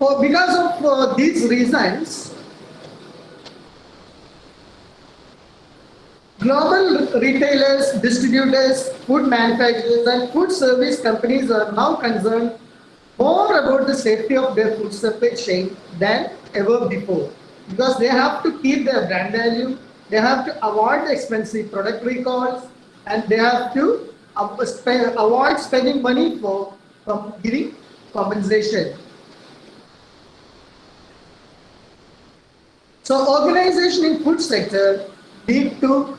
For, because of uh, these reasons, global retailers, distributors, food manufacturers, and food service companies are now concerned more about the safety of their food supply chain than ever before because they have to keep their brand value, they have to avoid expensive product recalls, and they have to avoid spending money for giving compensation. So organization in food sector need to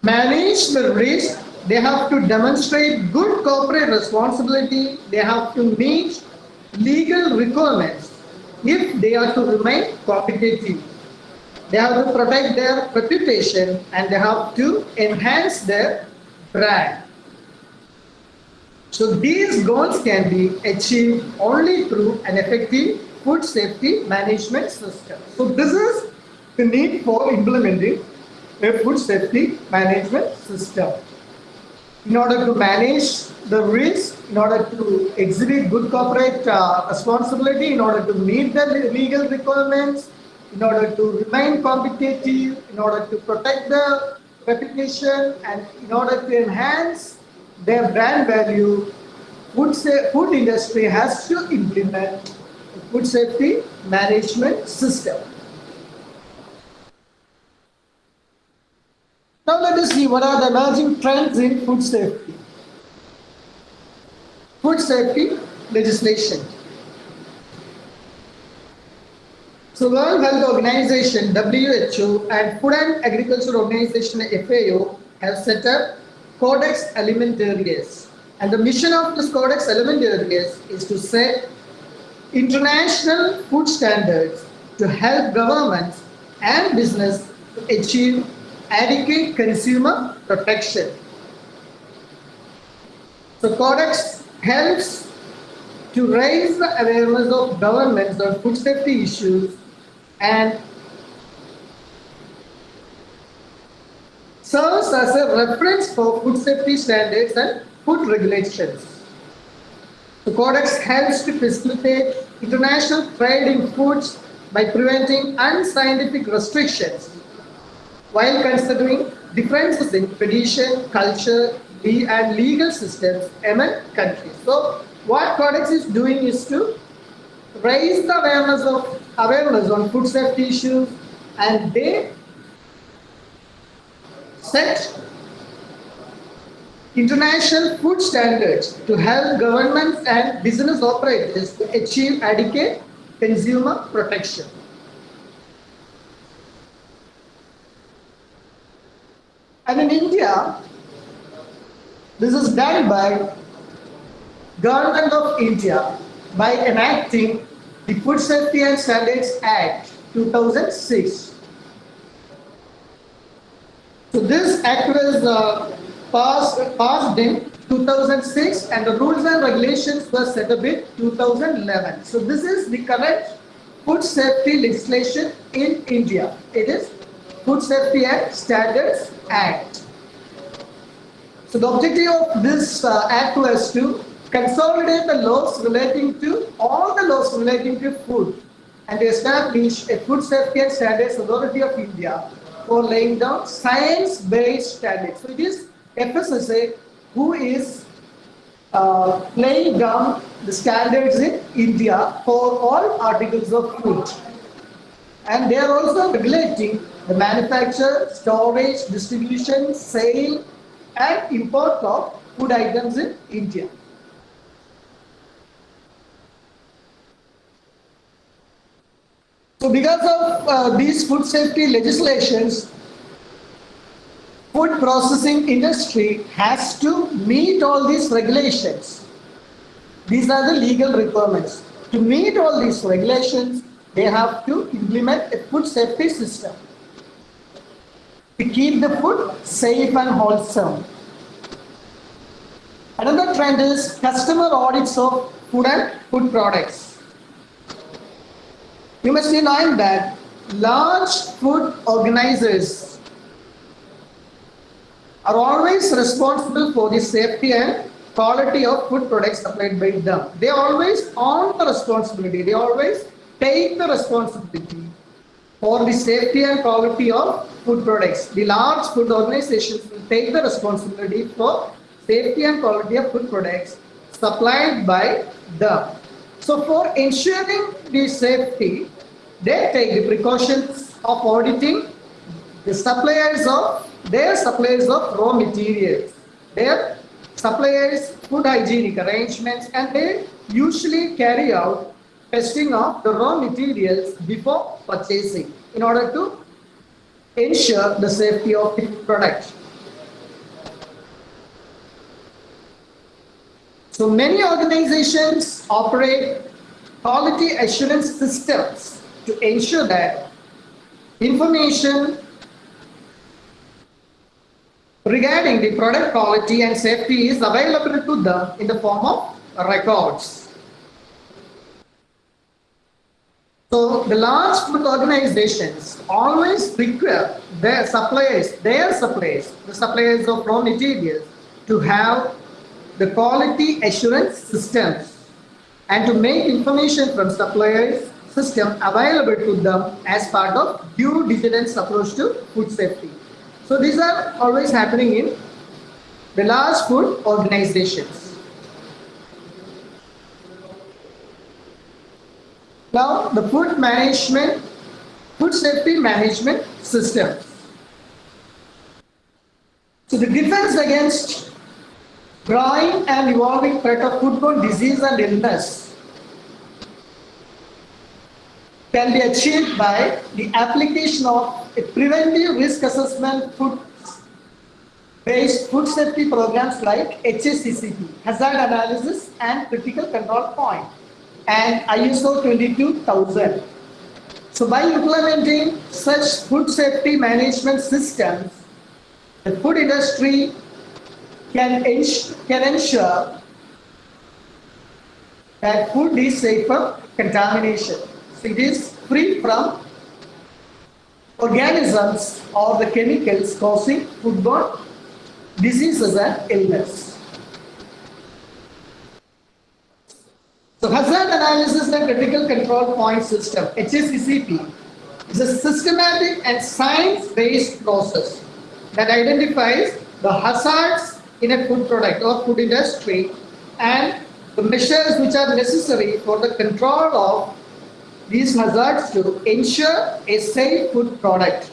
manage the risk. They have to demonstrate good corporate responsibility. They have to meet legal requirements if they are to remain competitive. They have to protect their reputation and they have to enhance their brand. So these goals can be achieved only through an effective food safety management system. So this is the need for implementing a food safety management system. In order to manage the risk, in order to exhibit good corporate uh, responsibility, in order to meet the legal requirements, in order to remain competitive, in order to protect the reputation, and in order to enhance their brand value, food, food industry has to implement food safety management system. Now let us see what are the emerging trends in food safety. Food safety legislation. So World Health Organization, WHO, and Food and Agriculture Organization, FAO, have set up Codex Alimentarius. And the mission of this Codex Alimentarius is to set international food standards to help governments and business to achieve adequate consumer protection. So Codex helps to raise the awareness of governments on food safety issues and serves as a reference for food safety standards and food regulations. The Codex helps to facilitate international trade in foods by preventing unscientific restrictions while considering differences in tradition, culture, and legal systems among countries. So what Codex is doing is to raise the awareness of awareness on food safety issues and they set international food standards to help governments and business operators to achieve adequate consumer protection. And in India, this is done by Government of India by enacting the Food Safety and Standards Act 2006. So this act was uh, passed, passed in 2006 and the rules and regulations were set up in 2011. So this is the current food safety legislation in India. It is Food Safety and Standards Act. So the objective of this uh, act was to consolidate the laws relating to all the laws relating to food and establish a food safety and standards authority of India for laying down science-based standards. So it is FSSA who is uh, laying down the standards in India for all articles of food. And they are also regulating the manufacture, storage, distribution, sale, and import of food items in India. So because of uh, these food safety legislations, food processing industry has to meet all these regulations. These are the legal requirements. To meet all these regulations, they have to implement a food safety system to keep the food safe and wholesome. Another trend is customer audits of food and food products. You must be knowing that large food organizers are always responsible for the safety and quality of food products supplied by them. They always own the responsibility. They always take the responsibility for the safety and quality of food products. The large food organizations will take the responsibility for safety and quality of food products supplied by them. So for ensuring the safety, they take the precautions of auditing the suppliers of their suppliers of raw materials, their suppliers food hygienic arrangements and they usually carry out testing of the raw materials before purchasing in order to ensure the safety of the product. So many organizations operate quality assurance systems to ensure that information regarding the product quality and safety is available to them in the form of records. So the large food organizations always require their suppliers, their suppliers, the suppliers of raw materials to have the quality assurance systems and to make information from suppliers system available to them as part of due diligence approach to food safety. So these are always happening in the large food organizations. Now the food management, food safety management system. So the defense against growing and evolving threat of foodborne disease and illness can be achieved by the application of a preventive risk assessment food based food safety programs like HACCP, hazard analysis and critical control point and ISO 22000. So by implementing such food safety management systems, the food industry can, can ensure that food is safe from contamination. It is free from organisms or the chemicals causing foodborne diseases and illness. So hazard analysis and critical control point system, HACCP, is a systematic and science-based process that identifies the hazards in a food product or food industry and the measures which are necessary for the control of these hazards to ensure a safe food product.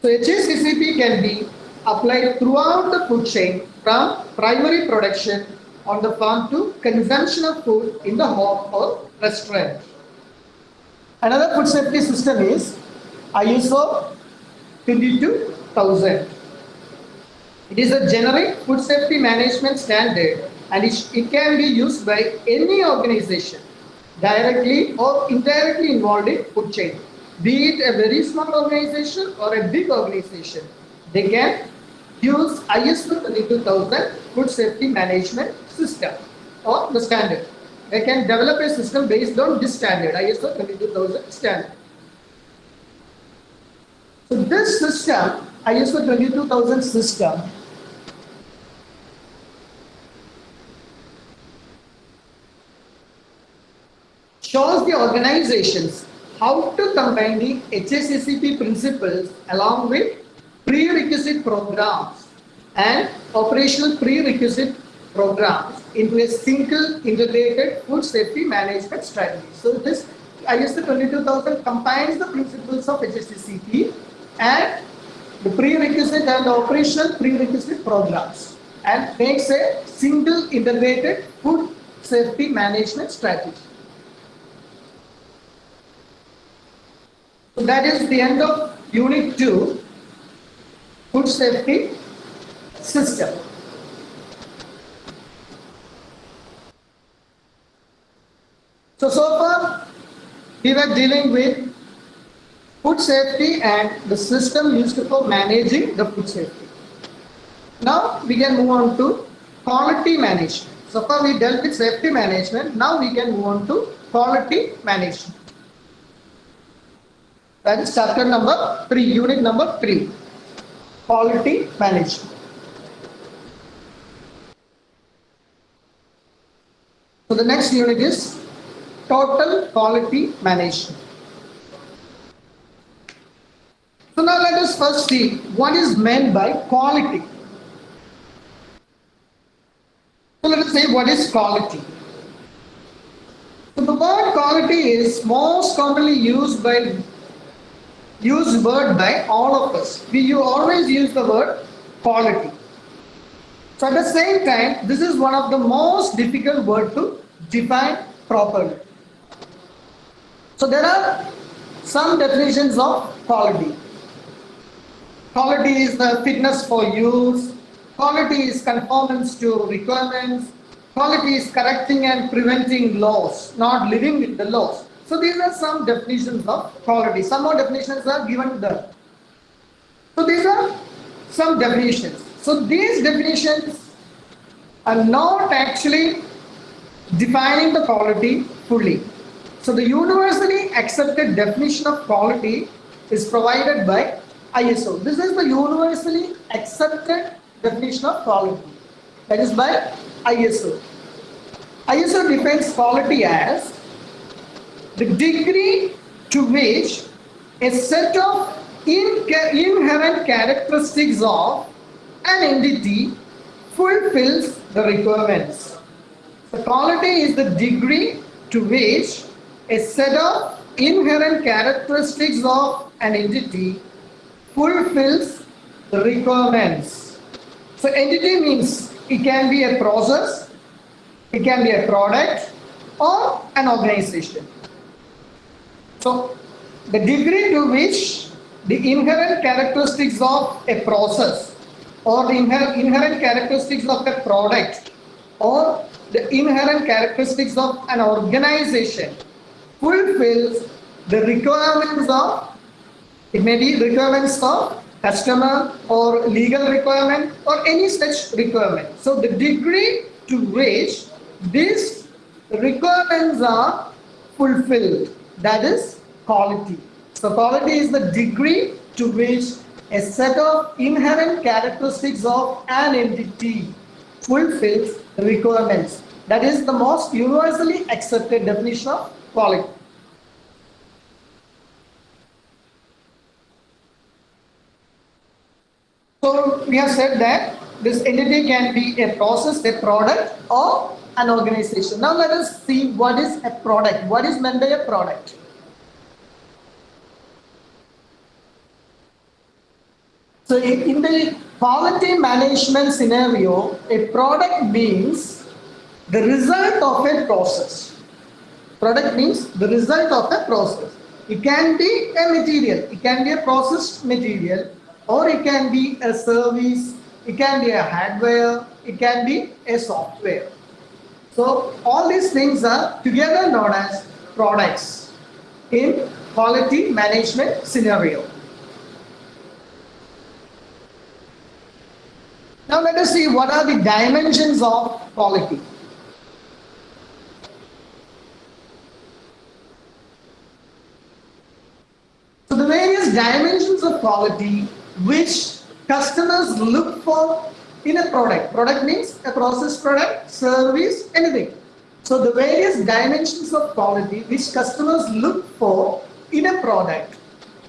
So HACCP can be applied throughout the food chain from primary production on the farm to consumption of food in the home or restaurant. Another food safety system is ISO 22000. It is a generic food safety management standard and it, it can be used by any organization directly or indirectly involved in food chain. Be it a very small organization or a big organization, they can use ISO 22000 food safety management system or the standard. They can develop a system based on this standard, ISO 22000 standard. So this system, ISO 22000 system, shows the organizations how to combine the HACCP principles along with prerequisite programs and operational prerequisite programs into a single integrated food safety management strategy. So this ISO 22000 combines the principles of HACCP and the prerequisite and operational prerequisite programs and makes a single integrated food safety management strategy. So that is the end of Unit 2, Food Safety System. So, so far we were dealing with food safety and the system used for managing the food safety. Now we can move on to quality management. So far we dealt with safety management, now we can move on to quality management. That is chapter number 3, unit number 3. quality management. So the next unit is total quality management. So now let us first see what is meant by quality. So let us say what is quality. So the word quality is most commonly used by used word by all of us. We you always use the word quality. So at the same time, this is one of the most difficult word to define properly. So there are some definitions of quality. Quality is the fitness for use. Quality is conformance to requirements. Quality is correcting and preventing laws, not living with the laws. So these are some definitions of quality. Some more definitions are given there. So these are some definitions. So these definitions are not actually defining the quality fully. So the universally accepted definition of quality is provided by ISO. This is the universally accepted definition of quality. That is by ISO. ISO defines quality as the degree to which a set of inherent characteristics of an entity fulfills the requirements. The quality is the degree to which a set of inherent characteristics of an entity fulfills the requirements. So entity means it can be a process, it can be a product or an organization. So the degree to which the inherent characteristics of a process or the inherent characteristics of a product or the inherent characteristics of an organization fulfills the requirements of it may be requirements of customer or legal requirement or any such requirement. So the degree to which these requirements are fulfilled, that is quality. So quality is the degree to which a set of inherent characteristics of an entity fulfills the requirements. That is the most universally accepted definition of quality. So we have said that this entity can be a process, a product or an organization. Now let us see what is a product. What is meant by a product? So in the quality management scenario, a product means the result of a process. Product means the result of a process. It can be a material, it can be a processed material, or it can be a service, it can be a hardware, it can be a software. So all these things are together known as products in quality management scenario. Now let us see what are the dimensions of quality. So the various dimensions of quality which customers look for in a product. Product means a process product, service, anything. So the various dimensions of quality which customers look for in a product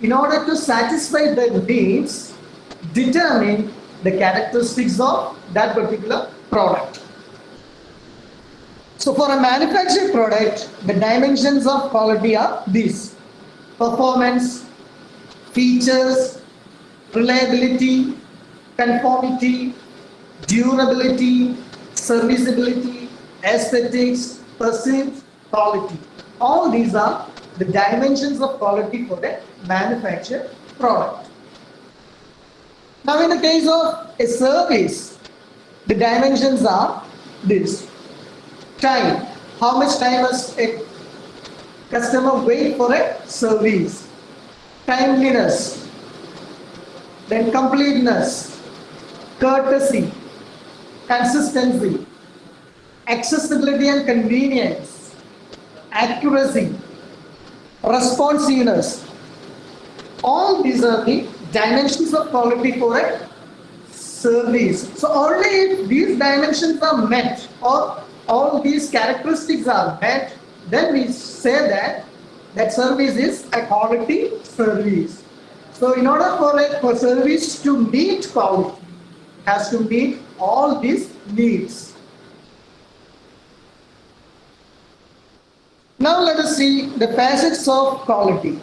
in order to satisfy their needs determine the characteristics of that particular product. So for a manufactured product, the dimensions of quality are these. Performance, features, reliability, conformity, durability, serviceability, aesthetics, perceived quality. All these are the dimensions of quality for a manufactured product. Now in the case of a service, the dimensions are this. Time. How much time must a customer wait for a service? Timeliness then completeness, courtesy, consistency, accessibility and convenience, accuracy, responsiveness. All these are the dimensions of quality for a service. So only if these dimensions are met or all these characteristics are met, then we say that that service is a quality service. So in order for a for service to meet quality, has to meet all these needs. Now let us see the facets of quality.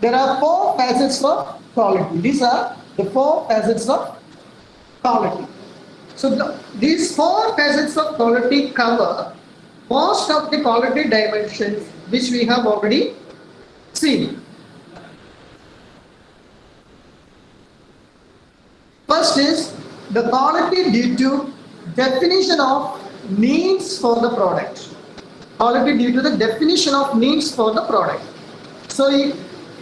There are four facets of quality. These are the four facets of quality. So the, these four facets of quality cover most of the quality dimensions which we have already seen. Is the quality due to definition of needs for the product. Quality due to the definition of needs for the product. So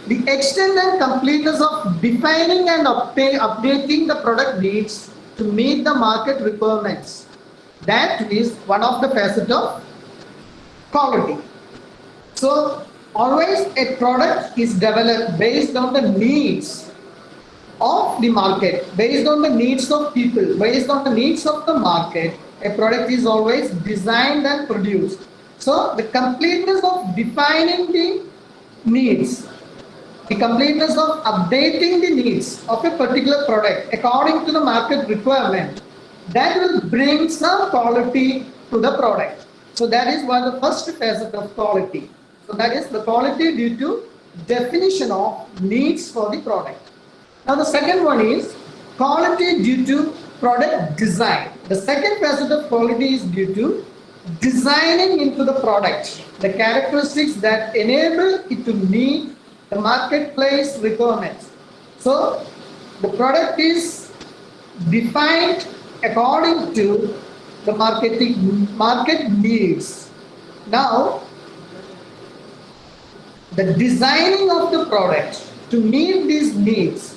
the extent and completeness of defining and updating the product needs to meet the market requirements. That is one of the facets of quality. So always a product is developed based on the needs of the market, based on the needs of people, based on the needs of the market, a product is always designed and produced. So the completeness of defining the needs, the completeness of updating the needs of a particular product according to the market requirement, that will bring some quality to the product. So that is one of the first facet of quality. So that is the quality due to definition of needs for the product. Now the second one is quality due to product design. The second facet of quality is due to designing into the product the characteristics that enable it to meet the marketplace requirements. So the product is defined according to the marketing market needs. Now the designing of the product to meet these needs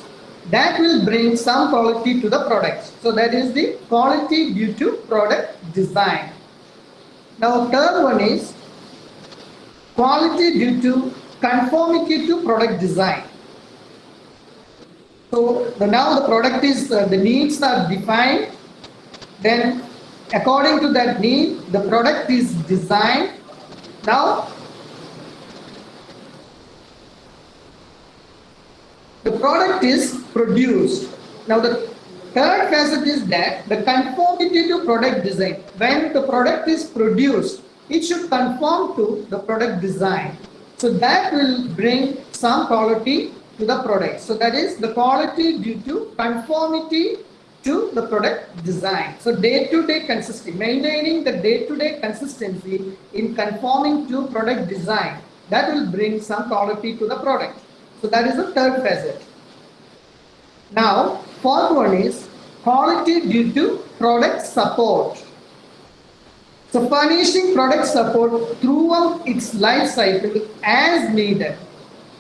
that will bring some quality to the product. So that is the quality due to product design. Now third one is quality due to conformity to product design. So the, now the product is uh, the needs are defined. Then according to that need the product is designed. Now the product is produced. Now the third facet is that the conformity to product design. When the product is produced, it should conform to the product design. So that will bring some quality to the product. So that is the quality due to conformity to the product design. So day-to-day -day consistency, maintaining the day-to-day -day consistency in conforming to product design, that will bring some quality to the product. So that is the third facet. Now, fourth one is quality due to product support. So furnishing product support throughout its life cycle as needed.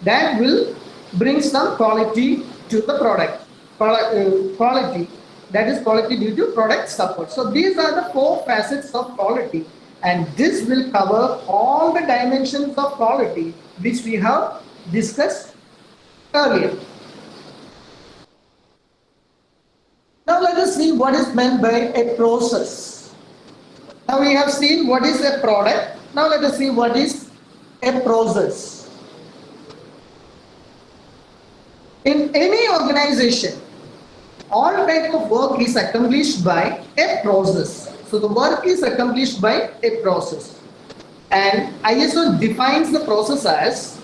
That will bring some quality to the product. Uh, quality, that is quality due to product support. So these are the four facets of quality and this will cover all the dimensions of quality which we have discussed earlier. Now let us see what is meant by a process. Now we have seen what is a product. Now let us see what is a process. In any organization, all type of work is accomplished by a process. So the work is accomplished by a process. And ISO defines the process as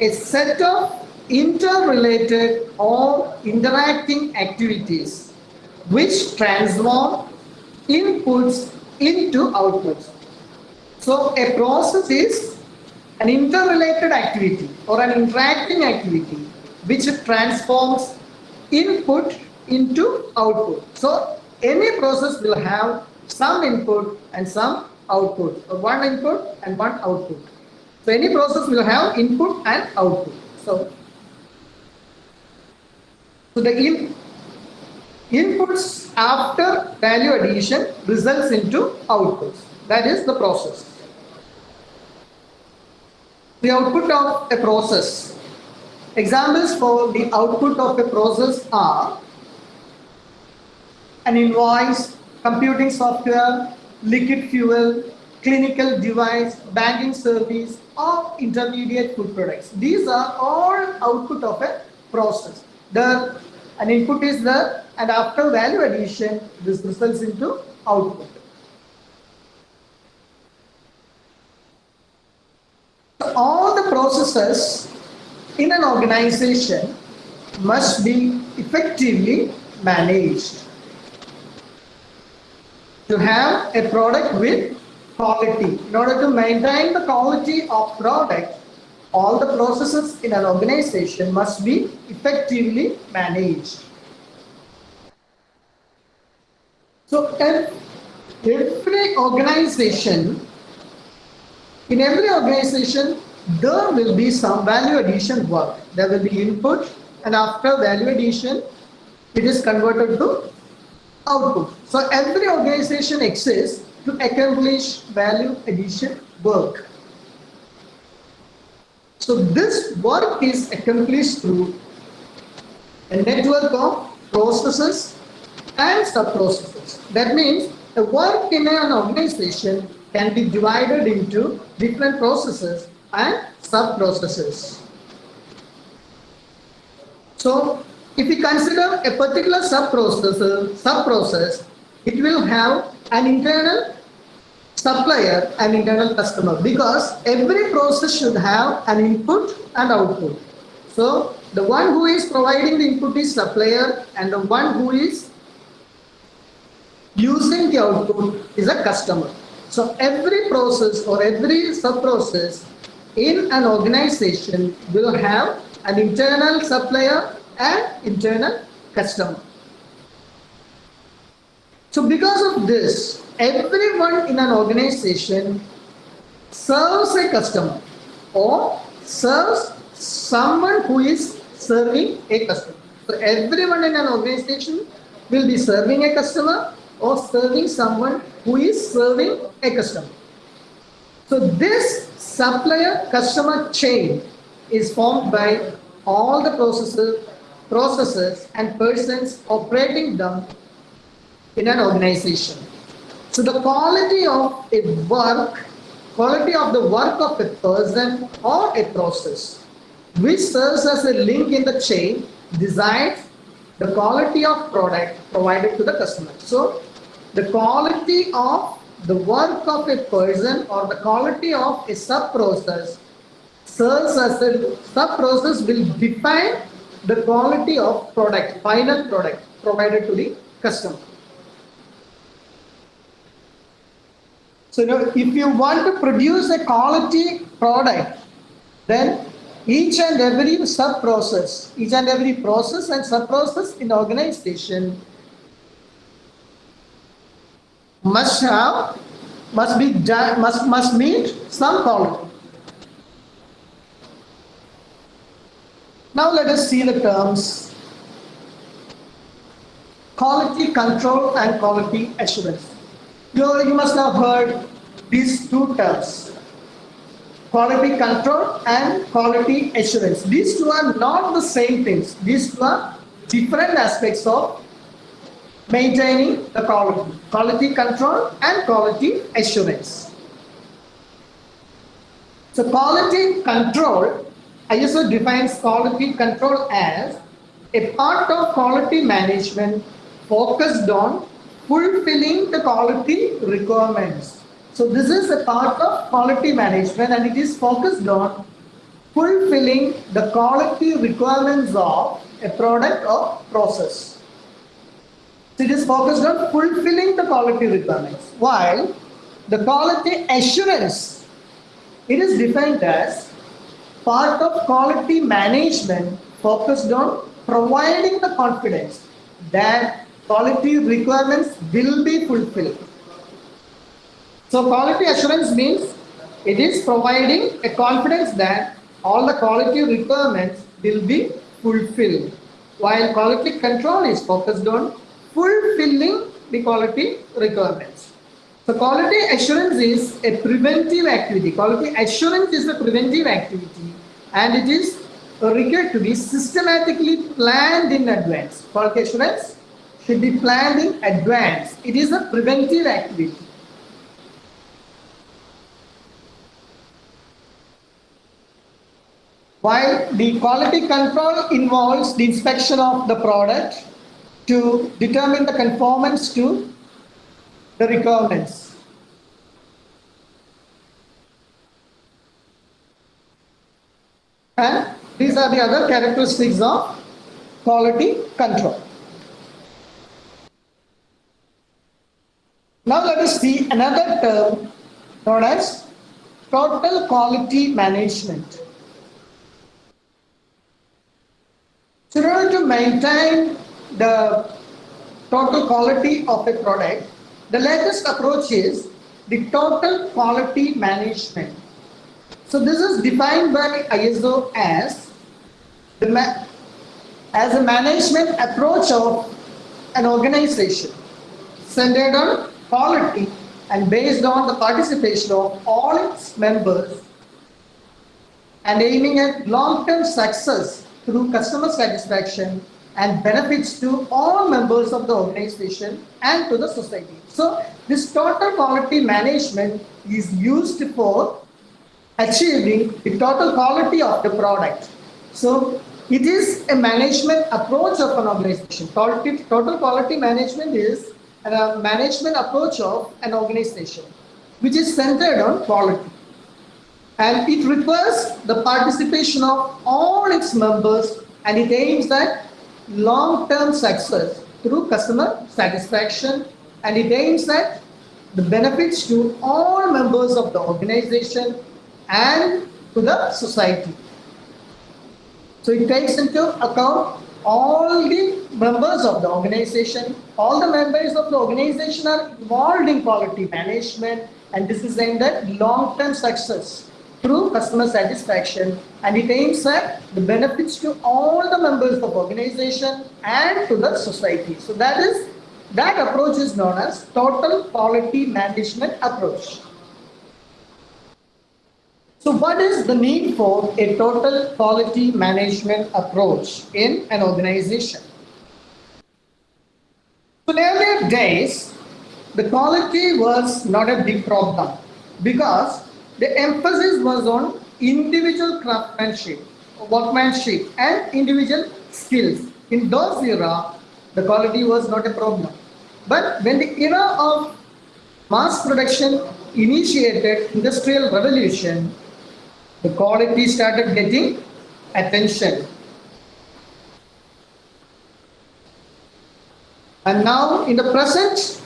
a set of interrelated or interacting activities which transform inputs into outputs. So a process is an interrelated activity or an interacting activity which transforms input into output. So any process will have some input and some output, or one input and one output. So any process will have input and output. So so the in, inputs after value addition results into outputs. That is the process. The output of a process Examples for the output of a process are an invoice, computing software, liquid fuel, clinical device, banking service, or intermediate food products. These are all output of a process. The an input is there and after value addition, this results into output. All the processes in an organization must be effectively managed to have a product with quality. In order to maintain the quality of product, all the processes in an organization must be effectively managed. So every organization, in every organization, there will be some value addition work. There will be input and after value addition, it is converted to output. So every organization exists to accomplish value addition work. So this work is accomplished through a network of processes and sub-processes. That means a work in an organization can be divided into different processes and sub-processes. So if we consider a particular sub-process, sub-process, it will have an internal supplier and internal customer because every process should have an input and output. So the one who is providing the input is supplier and the one who is using the output is a customer. So every process or every sub-process in an organization will have an internal supplier and internal customer. So because of this, everyone in an organization serves a customer or serves someone who is serving a customer. So everyone in an organization will be serving a customer or serving someone who is serving a customer. So this supplier customer chain is formed by all the processes, processes and persons operating them in an organization. So the quality of a work, quality of the work of a person or a process, which serves as a link in the chain, decides the quality of product provided to the customer. So the quality of the work of a person or the quality of a sub-process serves as a sub-process will define the quality of product, final product provided to the customer. So you know, if you want to produce a quality product, then each and every sub-process, each and every process and sub-process in the organization must have, must be must, must meet some quality. Now let us see the terms quality control and quality assurance. You, you must have heard these two terms, quality control and quality assurance. These two are not the same things. These two are different aspects of maintaining the quality, quality control and quality assurance. So quality control, ISO defines quality control as a part of quality management focused on fulfilling the quality requirements. So this is a part of quality management and it is focused on fulfilling the quality requirements of a product or process. So it is focused on fulfilling the quality requirements. While the quality assurance, it is defined as part of quality management focused on providing the confidence that quality requirements will be fulfilled. So quality assurance means it is providing a confidence that all the quality requirements will be fulfilled while quality control is focused on fulfilling the quality requirements. So quality assurance is a preventive activity. Quality assurance is a preventive activity and it is required to be systematically planned in advance. Quality assurance should be planned in advance. It is a preventive activity. While the quality control involves the inspection of the product to determine the conformance to the requirements. And these are the other characteristics of quality control. Now let us see another term known as total quality management. So in order to maintain the total quality of a product, the latest approach is the total quality management. So this is defined by ISO as the as a management approach of an organization centered on quality and based on the participation of all its members and aiming at long-term success through customer satisfaction and benefits to all members of the organization and to the society. So this total quality management is used for achieving the total quality of the product. So it is a management approach of an organization. Total quality management is a management approach of an organization which is centered on quality. And it requires the participation of all its members and it aims at long-term success through customer satisfaction and it aims at the benefits to all members of the organization and to the society. So it takes into account all the members of the organization. All the members of the organization are involved in quality management and this is aimed at long-term success through customer satisfaction and it aims at the benefits to all the members of organization and to the society. So that is that approach is known as total quality management approach. So what is the need for a total quality management approach in an organization? So in earlier days, the quality was not a big problem because the emphasis was on individual craftsmanship, workmanship and individual skills. In those era, the quality was not a problem. But when the era of mass production initiated industrial revolution, the quality started getting attention. And now in the present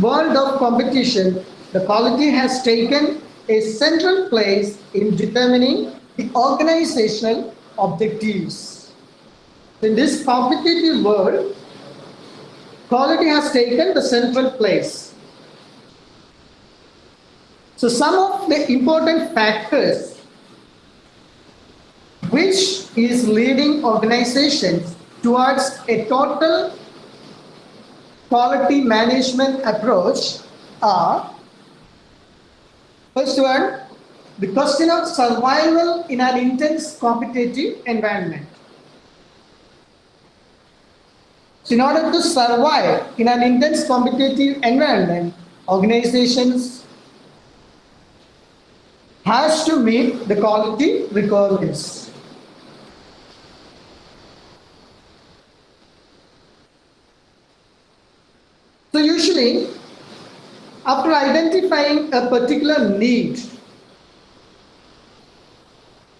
world of competition, the quality has taken a central place in determining the organizational objectives. In this competitive world, quality has taken the central place. So some of the important factors which is leading organizations towards a total quality management approach are first one the question of survival in an intense competitive environment. So in order to survive in an intense competitive environment organizations has to meet the quality requirements So usually, after identifying a particular need,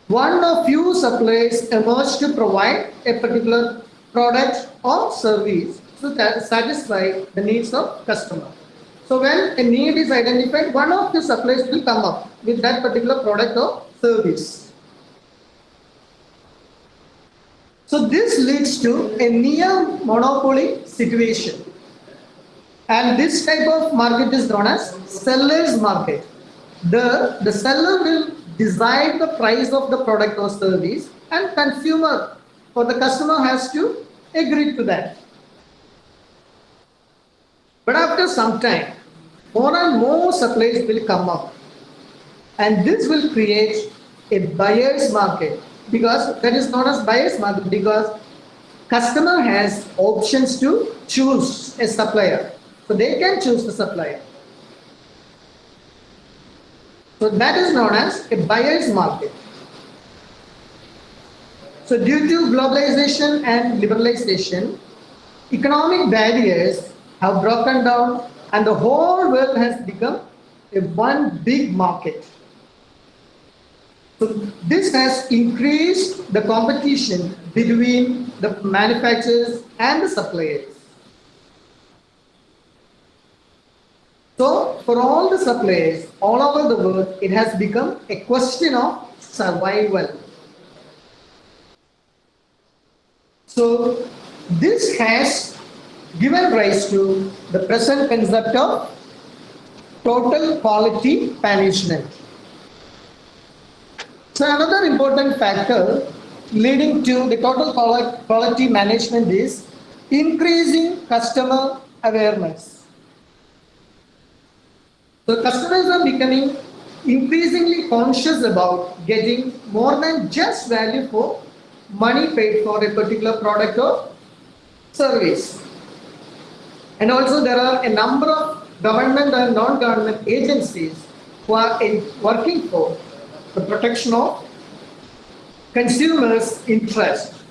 one or few suppliers emerge to provide a particular product or service to satisfy the needs of customer. So when a need is identified, one of the suppliers will come up with that particular product or service. So this leads to a near monopoly situation. And this type of market is known as seller's market. The, the seller will decide the price of the product or service and consumer or the customer has to agree to that. But after some time, more and more supplies will come up and this will create a buyer's market because that is known as buyer's market because customer has options to choose a supplier. So they can choose the supplier. So that is known as a buyer's market. So due to globalization and liberalization, economic barriers have broken down and the whole world has become a one big market. So this has increased the competition between the manufacturers and the suppliers. So for all the suppliers all over the world, it has become a question of survival. So this has given rise to the present concept of total quality management. So another important factor leading to the total quality management is increasing customer awareness. So customers are becoming increasingly conscious about getting more than just value for money paid for a particular product or service. And also there are a number of government and non-government agencies who are working for the protection of consumers' interest.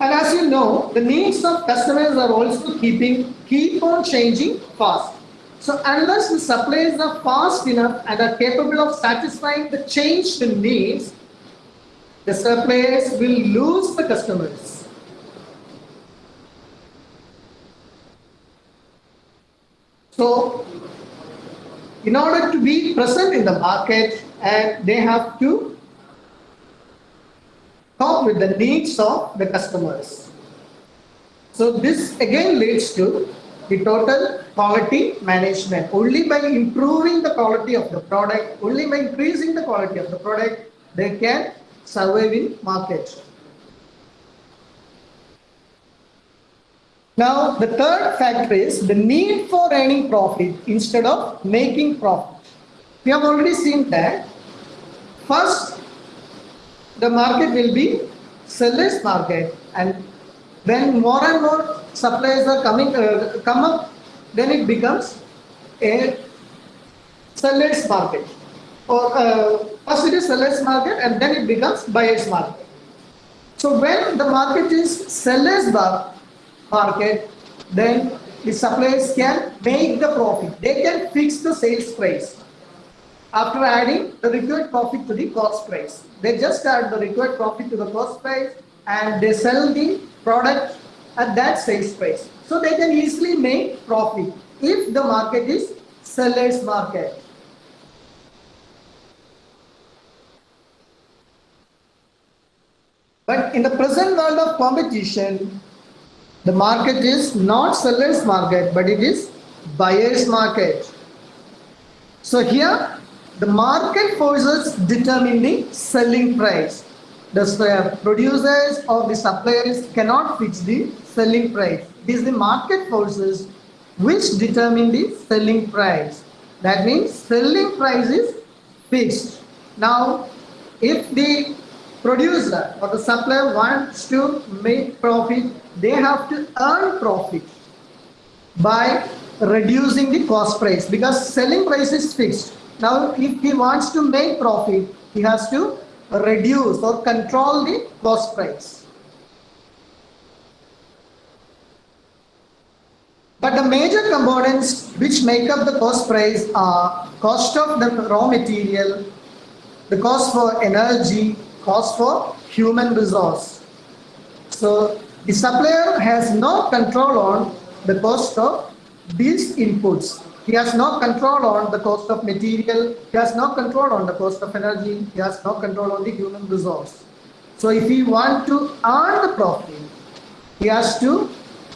And as you know, the needs of customers are also keeping keep on changing fast. So unless the suppliers are fast enough and are capable of satisfying the changed needs, the suppliers will lose the customers. So in order to be present in the market and they have to cope with the needs of the customers. So this again leads to the total quality management. Only by improving the quality of the product, only by increasing the quality of the product, they can survive in market. Now, the third factor is the need for earning profit instead of making profit. We have already seen that. First, the market will be seller's market and when more and more suppliers are coming uh, come up, then it becomes a seller's market. Or uh, first it is seller's market and then it becomes buyer's market. So when the market is seller's market, market, then the suppliers can make the profit. They can fix the sales price after adding the required profit to the cost price. They just add the required profit to the cost price and they sell the product at that sales price. So they can easily make profit if the market is seller's market. But in the present world of competition, the market is not seller's market, but it is buyer's market. So here, the market forces determine the selling price. The uh, producers or the suppliers cannot fix the selling price. It is the market forces which determine the selling price. That means selling price is fixed. Now, if the producer or the supplier wants to make profit, they have to earn profit by reducing the cost price because selling price is fixed. Now, if he wants to make profit, he has to reduce or control the cost price. But the major components which make up the cost price are cost of the raw material, the cost for energy, cost for human resource. So the supplier has no control on the cost of these inputs. He has no control on the cost of material. He has no control on the cost of energy. He has no control on the human resource. So if he want to earn the profit, he has to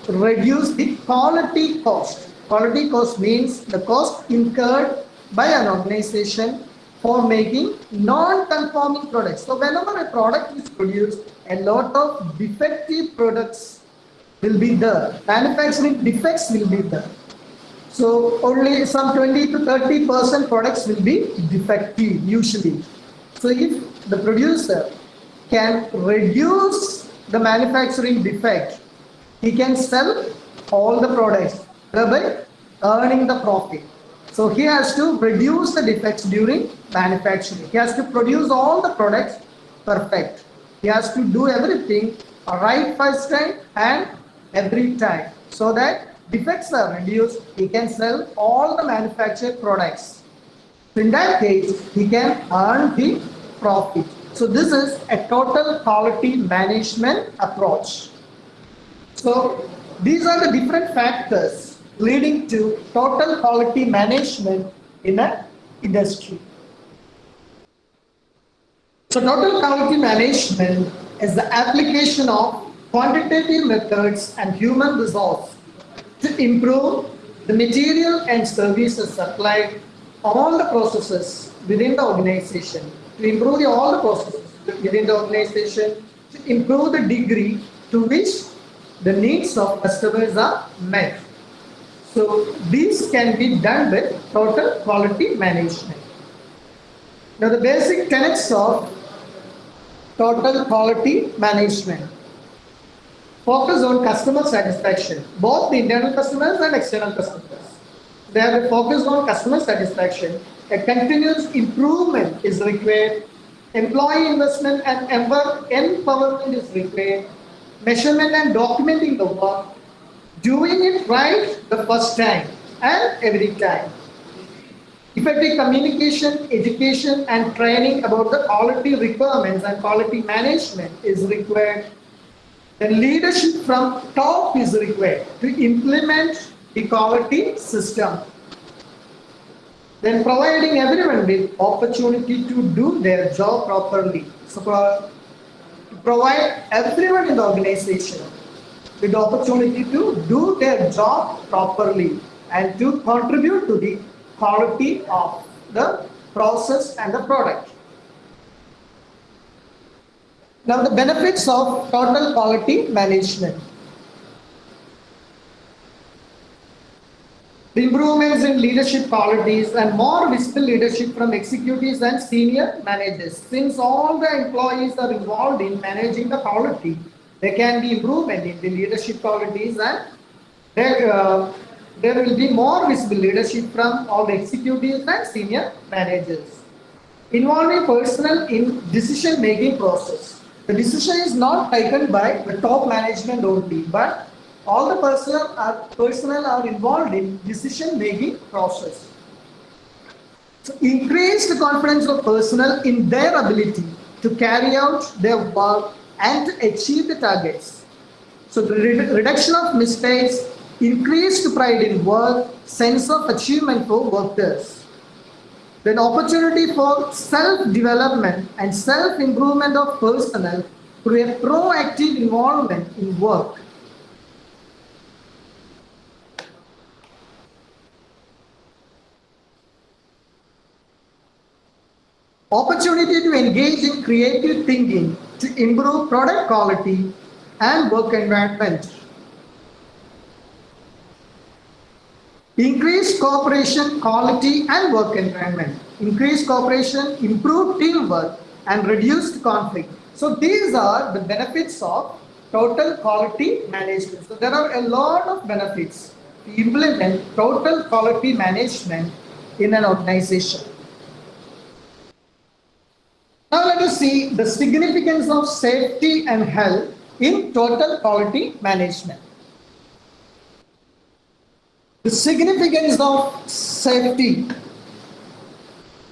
reduce the quality cost. Quality cost means the cost incurred by an organization for making non-conforming products. So whenever a product is produced, a lot of defective products will be there. Manufacturing defects will be there. So only some 20 to 30 percent products will be defective usually. So if the producer can reduce the manufacturing defect, he can sell all the products, thereby earning the profit. So he has to reduce the defects during manufacturing. He has to produce all the products perfect. He has to do everything right first time and every time so that defects are reduced. He can sell all the manufactured products. In that case, he can earn the profit. So this is a total quality management approach. So these are the different factors leading to total quality management in an industry. So total quality management is the application of quantitative methods and human resource improve the material and services supplied all the processes within the organization, to improve the, all the processes within the organization, to improve the degree to which the needs of customers are met. So these can be done with total quality management. Now the basic tenets of total quality management. Focus on customer satisfaction, both the internal customers and external customers. They have a focus on customer satisfaction. A continuous improvement is required. Employee investment and empowerment is required. Measurement and documenting the work doing it right the first time and every time. Effective communication, education and training about the quality requirements and quality management is required. Then leadership from top is required to implement the quality system. Then providing everyone with opportunity to do their job properly. So provide everyone in the organization with the opportunity to do their job properly and to contribute to the quality of the process and the product. Now the benefits of total quality management. The improvements in leadership qualities and more visible leadership from executives and senior managers. Since all the employees are involved in managing the quality, there can be improvement in the leadership qualities and there, uh, there will be more visible leadership from all the executives and senior managers. Involving personnel in decision-making process. The decision is not taken by the top management only, but all the personnel are, uh, personnel are involved in decision-making process. So increase the confidence of personnel in their ability to carry out their work and to achieve the targets. So the reduction of mistakes, increased pride in work, sense of achievement for workers. Then opportunity for self-development and self-improvement of personnel through a proactive involvement in work. Opportunity to engage in creative thinking to improve product quality and work environment. Increase cooperation, quality and work environment. Increase cooperation, improve teamwork and reduce conflict. So these are the benefits of total quality management. So there are a lot of benefits to implement total quality management in an organization. Now let us see the significance of safety and health in total quality management. The significance of safety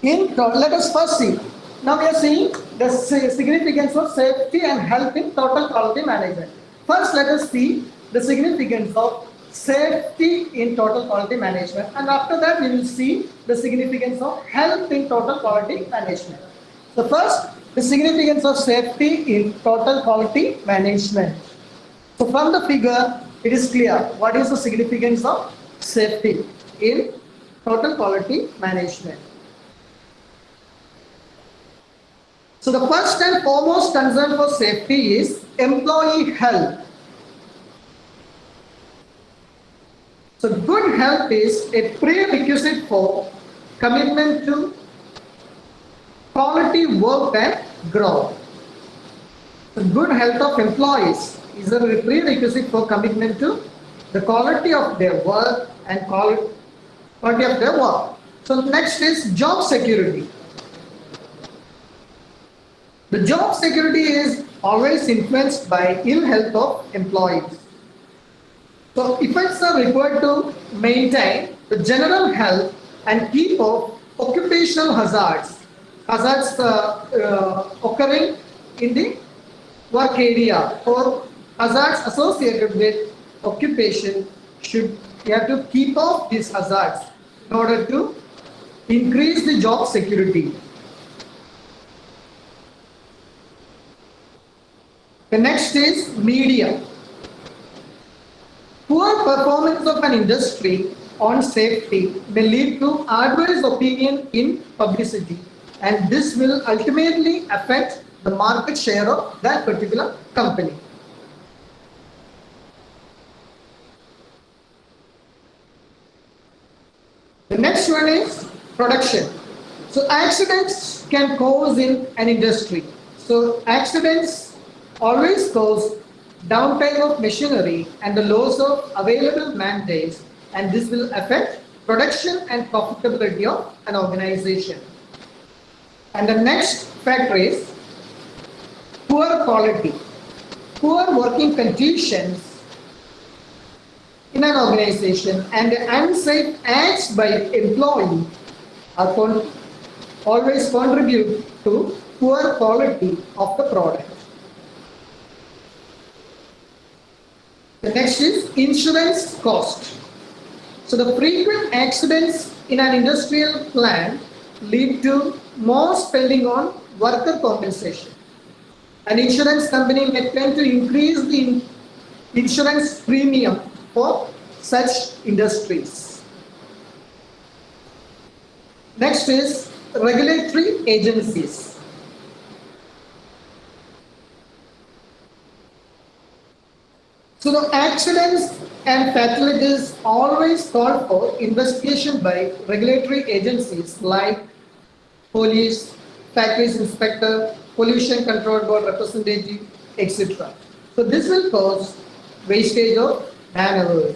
in let us first see. Now we are seeing the significance of safety and health in total quality management. First let us see the significance of safety in total quality management and after that we will see the significance of health in total quality management. So first, the significance of safety in total quality management. So from the figure, it is clear what is the significance of safety in total quality management. So the first and foremost concern for safety is employee health. So good health is a prerequisite for commitment to quality work and growth. The good health of employees is a prerequisite for commitment to the quality of their work and call it quality of their work. So next is job security. The job security is always influenced by ill health of employees. So effects are required to maintain the general health and keep off occupational hazards, hazards uh, uh, occurring in the work area or hazards associated with occupation should you have to keep off these hazards in order to increase the job security. The next is media. Poor performance of an industry on safety may lead to adverse opinion in publicity and this will ultimately affect the market share of that particular company. The next one is production. So accidents can cause in an industry. So accidents always cause downtime of machinery and the loss of available man days and this will affect production and profitability of an organization. And the next factor is poor quality, poor working conditions in an organization and unsafe acts by employee are con always contribute to poor quality of the product. The next is insurance cost. So the frequent accidents in an industrial plant lead to more spending on worker compensation. An insurance company may tend to increase the insurance premium for such industries. Next is regulatory agencies. So the accidents and fatalities always call for investigation by regulatory agencies like police, factories inspector, pollution control board representative, etc. So this will cause wastage of man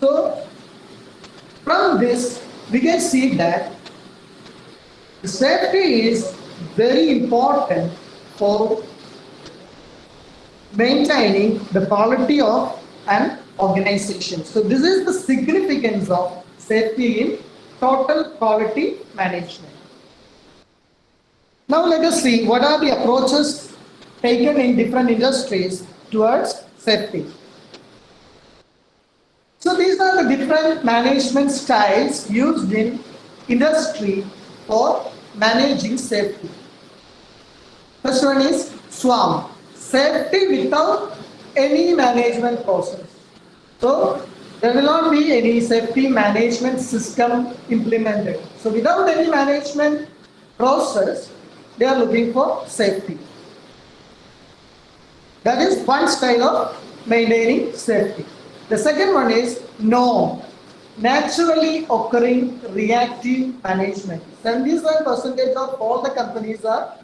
So from this, we can see that safety is very important for maintaining the quality of an organization. So this is the significance of safety in total quality management. Now let us see what are the approaches taken in different industries towards safety. So these are the different management styles used in industry for managing safety. First one is SWAMP, safety without any management process. So there will not be any safety management system implemented. So without any management process, they are looking for safety. That is one style of maintaining safety. The second one is no naturally occurring reactive management. 77% of all the companies are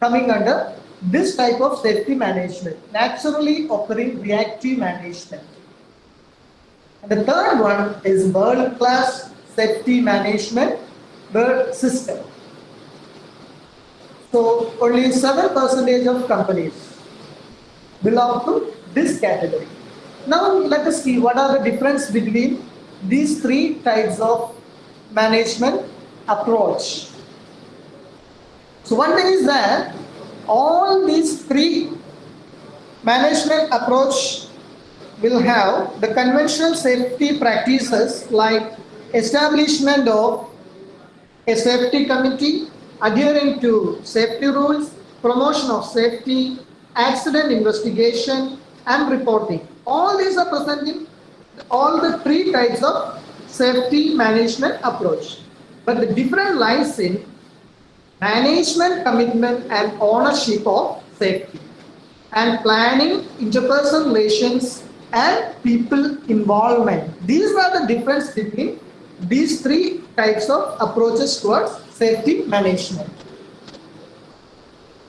coming under this type of safety management, naturally occurring reactive management. And the third one is world-class safety management world system. So only 7% of companies belong to this category. Now let us see what are the difference between these three types of management approach. So one thing is that all these three management approach will have the conventional safety practices like establishment of a safety committee, adhering to safety rules, promotion of safety, accident investigation and reporting all these are present in all the three types of safety management approach. But the difference lies in management commitment and ownership of safety and planning interpersonal relations and people involvement. These are the difference between these three types of approaches towards safety management.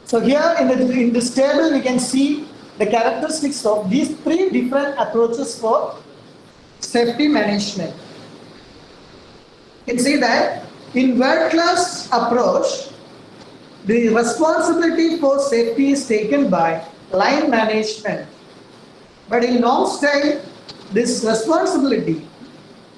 So here in, the, in this table, we can see the characteristics of these three different approaches for safety management. You can see that in world-class approach, the responsibility for safety is taken by line management. But in NORM-style, this responsibility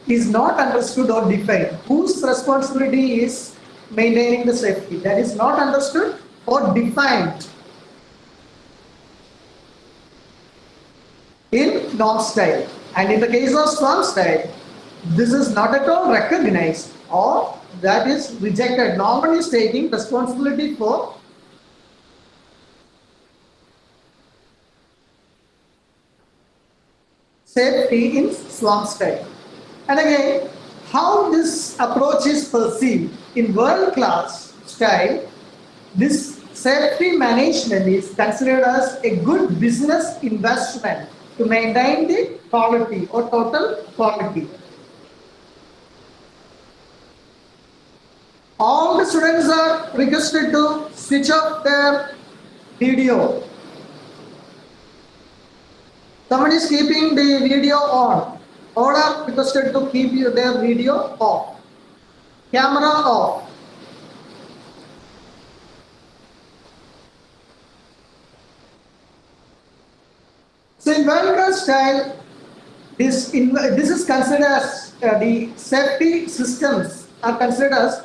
is not understood or defined. Whose responsibility is maintaining the safety? That is not understood or defined in NORM-style. And in the case of strong style, this is not at all recognized or that is rejected. Norman is taking responsibility for safety in swamp style. And again, how this approach is perceived in world-class style, this safety management is considered as a good business investment to maintain the quality or total quality. All the students are requested to switch off their video. Someone is keeping the video on. All are requested to keep their video off. Camera off. So in vertical style, this, in, this is considered as uh, the safety systems are considered as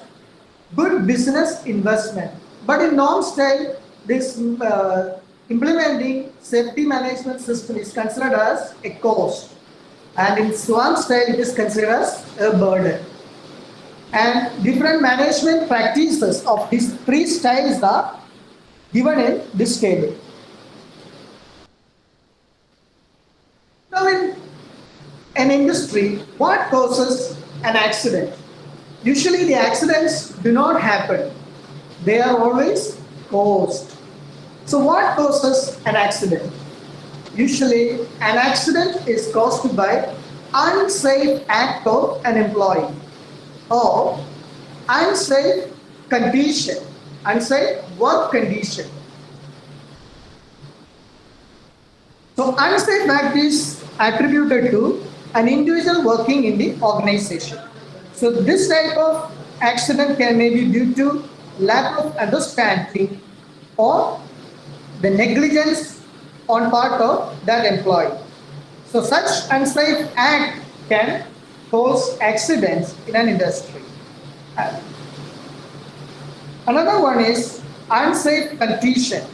good business investment. But in NORM-style, this uh, implementing safety management system is considered as a cost. And in SWAMP style, it is considered as a burden. And different management practices of these three styles are given in this table. Now in an industry, what causes an accident? Usually the accidents do not happen. They are always caused. So what causes an accident? Usually an accident is caused by unsafe act of an employee or unsafe condition, unsafe work condition. So unsafe act is attributed to an individual working in the organization. So this type of accident can may be due to lack of understanding or the negligence on part of that employee. So such unsafe act can cause accidents in an industry. Another one is unsafe condition.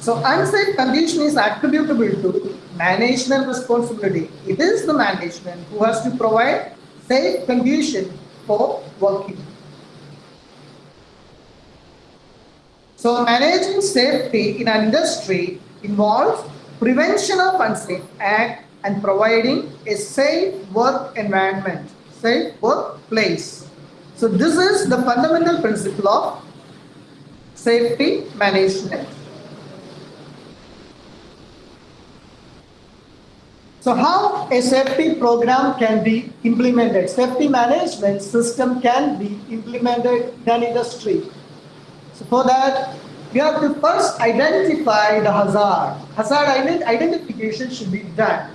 So unsafe condition is attributable to management responsibility. It is the management who has to provide safe condition for working. So managing safety in an industry involves prevention of unsafe act and providing a safe work environment, safe workplace. So this is the fundamental principle of safety management. So how a safety program can be implemented? Safety management system can be implemented in an industry. So for that, we have to first identify the hazard. Hazard identification should be done.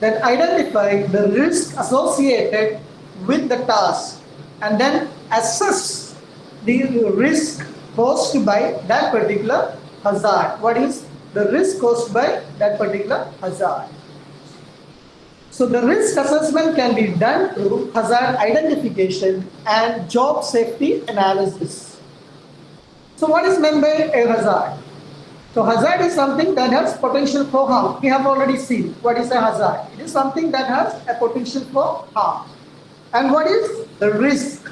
Then identify the risk associated with the task and then assess the risk caused by that particular hazard. What is the risk caused by that particular hazard? So the risk assessment can be done through hazard identification and job safety analysis. So what is meant by a hazard? So hazard is something that has potential for harm. We have already seen what is a hazard. It is something that has a potential for harm. And what is the risk?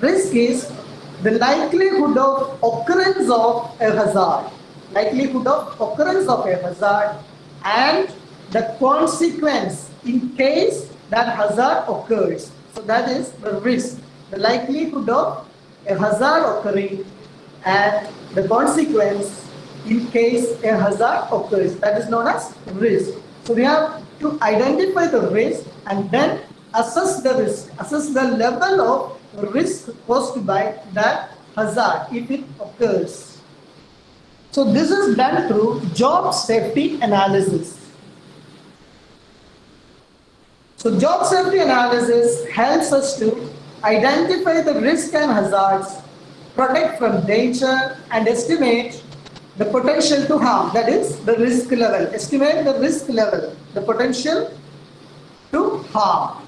Risk is the likelihood of occurrence of a hazard. Likelihood of occurrence of a hazard and the consequence in case that hazard occurs. So that is the risk, the likelihood of a hazard occurring and the consequence in case a hazard occurs. That is known as risk. So we have to identify the risk and then assess the risk, assess the level of risk posed by that hazard if it occurs. So this is done through job safety analysis. So job safety analysis helps us to identify the risk and hazards, protect from danger and estimate the potential to harm, that is the risk level. Estimate the risk level, the potential to harm.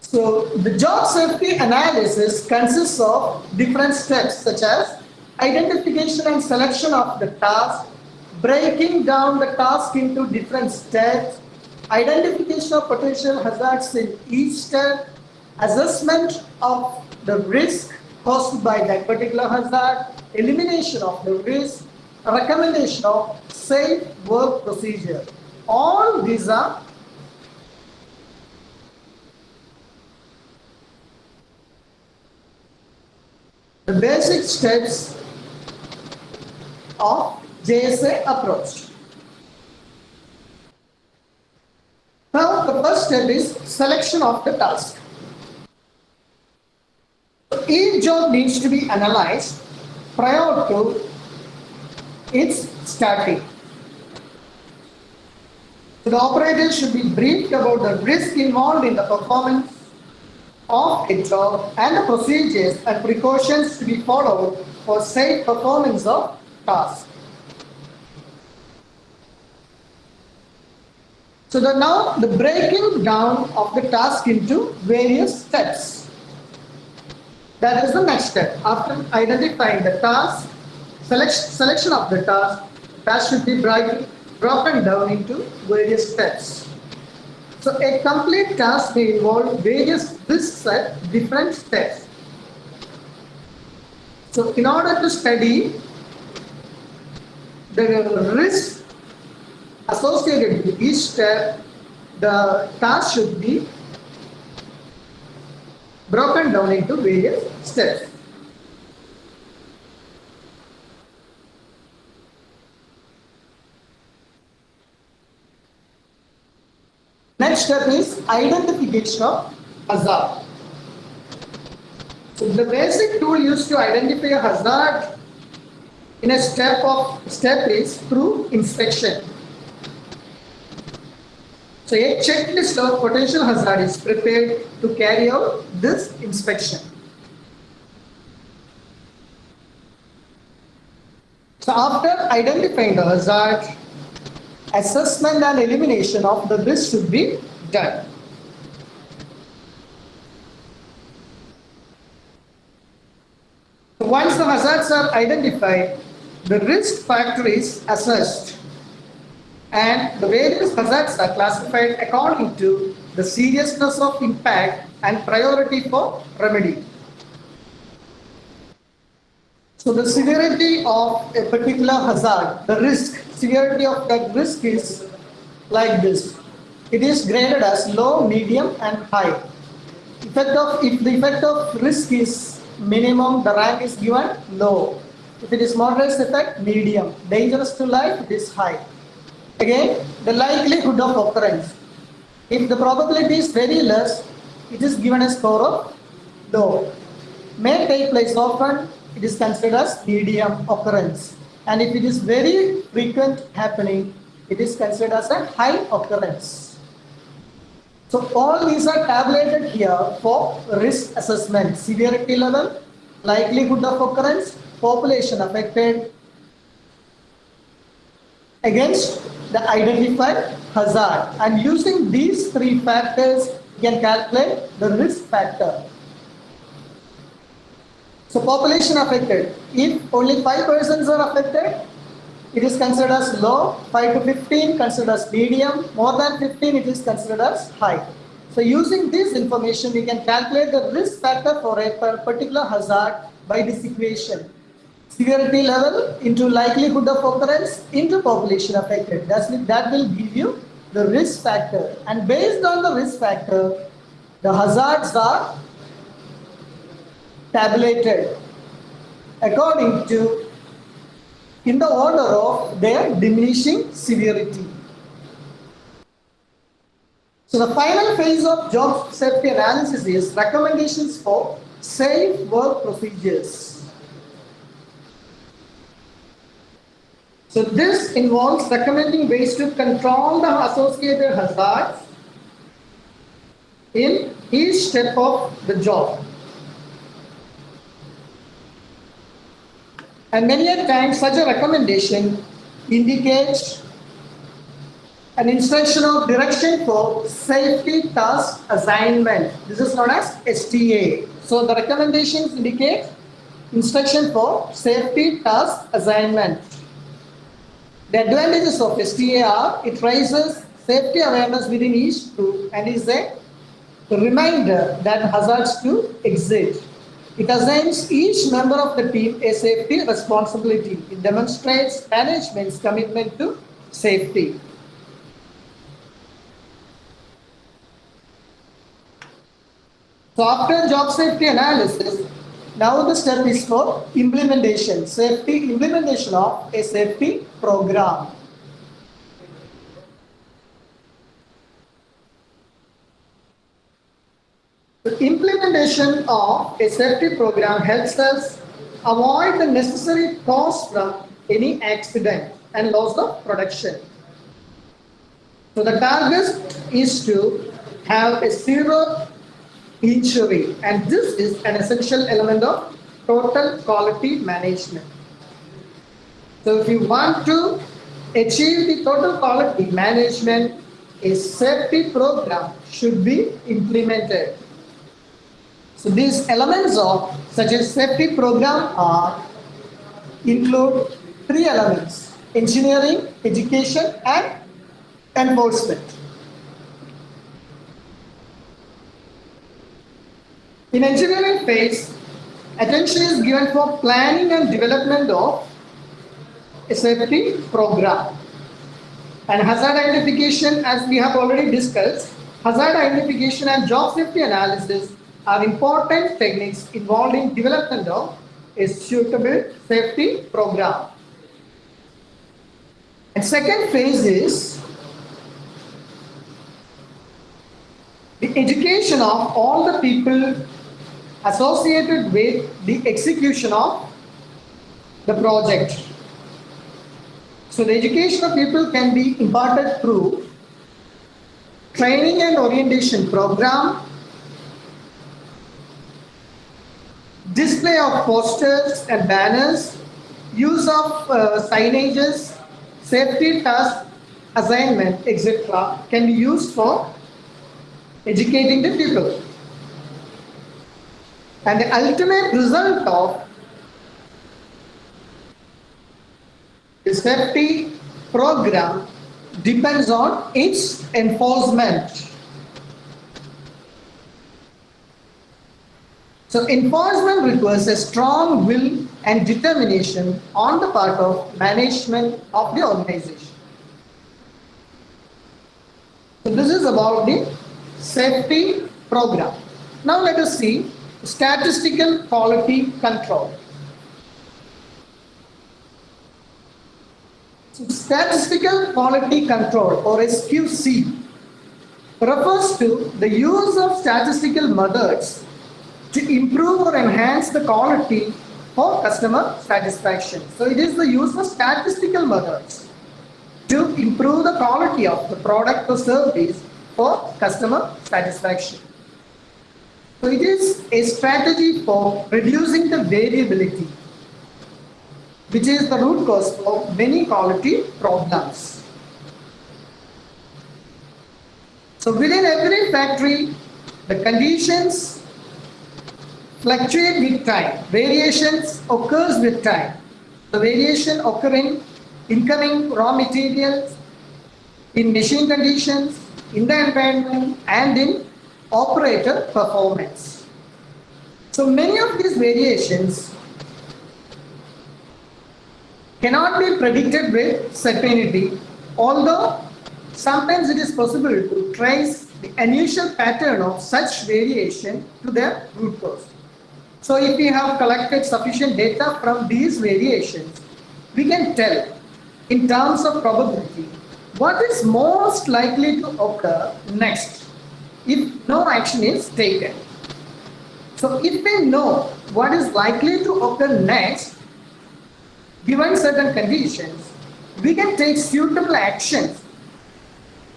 So the job safety analysis consists of different steps such as identification and selection of the task, breaking down the task into different steps, identification of potential hazards in each step, assessment of the risk caused by that particular hazard, elimination of the risk, recommendation of safe work procedure. All these are the basic steps of JSA approach. Now the first step is selection of the task. Each job needs to be analyzed prior to its starting. The operator should be briefed about the risk involved in the performance of a job and the procedures and precautions to be followed for safe performance of task. So the, now the breaking down of the task into various steps. That is the next step. After identifying the task, select, selection of the task, task should be broken down into various steps. So a complete task may involve various risks at different steps. So in order to study the risk associated with each step, the task should be broken down into various steps. Next step is identification of hazard. So the basic tool used to identify a hazard in a step of step is through inspection. So a checklist of potential hazard is prepared to carry out this inspection. So after identifying the hazard, assessment and elimination of the risk should be done. Once the hazards are identified, the risk factor is assessed and the various hazards are classified according to the seriousness of impact and priority for remedy. So the severity of a particular hazard, the risk, severity of that risk is like this. It is graded as low, medium and high. Effect of, if the effect of risk is minimum, the rank is given low. If it is moderate effect, medium. Dangerous to life, it is high. Again, the likelihood of occurrence. If the probability is very less, it is given a score of low. May take place often, it is considered as medium occurrence. And if it is very frequent happening, it is considered as a high occurrence. So all these are tabulated here for risk assessment, severity level, likelihood of occurrence, population affected, against the identified hazard. And using these three factors, you can calculate the risk factor. So population affected, if only 5 persons are affected, it is considered as low, 5 to 15 considered as medium, more than 15 it is considered as high. So using this information, we can calculate the risk factor for a particular hazard by this equation severity level into likelihood of occurrence into population affected. That's, that will give you the risk factor. And based on the risk factor, the hazards are tabulated according to in the order of their diminishing severity. So the final phase of job safety analysis is recommendations for safe work procedures. So this involves recommending ways to control the associated hazards in each step of the job. And many a times such a recommendation indicates an instructional direction for safety task assignment. This is known as STA. So the recommendations indicate instruction for safety task assignment. The advantages of STA are it raises safety awareness within each group and is a reminder that hazards to exist. It assigns each member of the team a safety responsibility. It demonstrates management's commitment to safety. So after job safety analysis, now the step is for implementation, safety implementation of a safety program. The implementation of a safety program helps us avoid the necessary cost from any accident and loss of production. So the target is to have a zero injury and this is an essential element of total quality management. So if you want to achieve the total quality management, a safety program should be implemented. So these elements of such a safety program are include three elements, engineering, education and enforcement. In engineering phase, attention is given for planning and development of safety program. And hazard identification, as we have already discussed, hazard identification and job safety analysis are important techniques involved in development of a suitable safety program. And second phase is the education of all the people associated with the execution of the project. So the education of people can be imparted through training and orientation program, display of posters and banners, use of uh, signages, safety task assignment, etc. can be used for educating the people. And the ultimate result of the safety program depends on its enforcement. So enforcement requires a strong will and determination on the part of management of the organization. So this is about the safety program. Now let us see statistical quality control. So statistical quality control or SQC refers to the use of statistical methods to improve or enhance the quality for customer satisfaction. So it is the use of statistical methods to improve the quality of the product or service for customer satisfaction. So it is a strategy for reducing the variability, which is the root cause of many quality problems. So within every factory, the conditions fluctuate with time. Variations occurs with time. The variation occurring incoming raw materials, in machine conditions, in the environment and in operator performance. So many of these variations cannot be predicted with certainty, although sometimes it is possible to trace the unusual pattern of such variation to their root cause. So if we have collected sufficient data from these variations, we can tell in terms of probability what is most likely to occur next if no action is taken. So if we know what is likely to occur next, given certain conditions, we can take suitable actions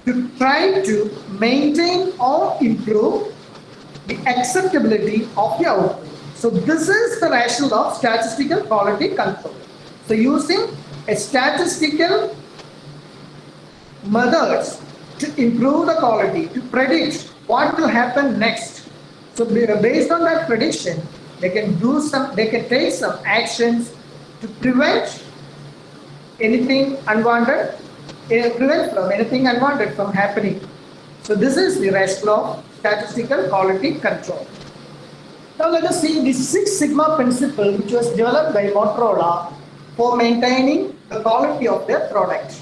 to try to maintain or improve the acceptability of the output. So this is the rationale of statistical quality control. So using a statistical methods to improve the quality, to predict what will happen next. So based on that prediction, they can do some, they can take some actions to prevent anything unwanted, eh, prevent from anything unwanted from happening. So this is the rationale of statistical quality control. Now let us see the Six Sigma principle which was developed by Motorola for maintaining the quality of their product.